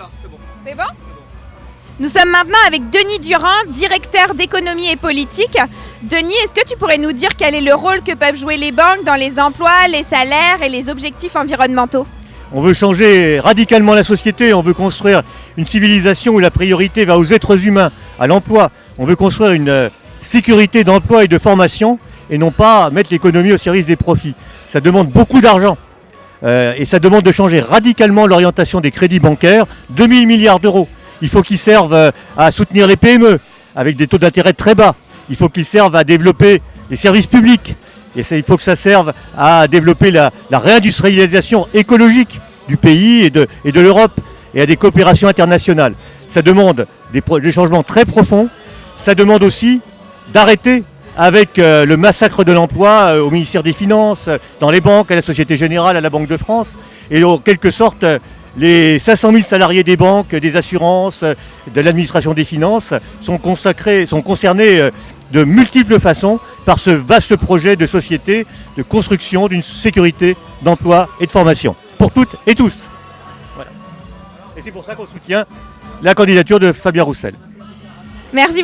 Voilà, c'est bon. C'est bon Nous sommes maintenant avec Denis Durand, directeur d'économie et politique. Denis, est-ce que tu pourrais nous dire quel est le rôle que peuvent jouer les banques dans les emplois, les salaires et les objectifs environnementaux? On veut changer radicalement la société, on veut construire une civilisation où la priorité va aux êtres humains, à l'emploi. On veut construire une euh, sécurité d'emploi et de formation et non pas mettre l'économie au service des profits. Ça demande beaucoup d'argent. Euh, et ça demande de changer radicalement l'orientation des crédits bancaires, 2000 milliards d'euros. Il faut qu'ils servent euh, à soutenir les PME avec des taux d'intérêt très bas. Il faut qu'ils servent à développer les services publics. Et il faut que ça serve à développer la, réindustrialisation écologique du pays et de, l'Europe et à des coopérations internationales. Ça demande des changements très profonds. Ça demande aussi d'arrêter avec euh, le massacre de l'emploi euh, au ministère des Finances, euh, dans les banques, à la Société Générale, à la Banque de France, et en quelque sorte les 500 000 salariés des banques, des assurances, de l'administration des finances sont consacrés, sont concernés de multiples façons par ce vaste projet de société, de construction d'une sécurité d'emploi et de formation pour toutes et tous. Voilà. Et c'est pour ça qu'on soutient la candidature de Fabien Roussel. Merci.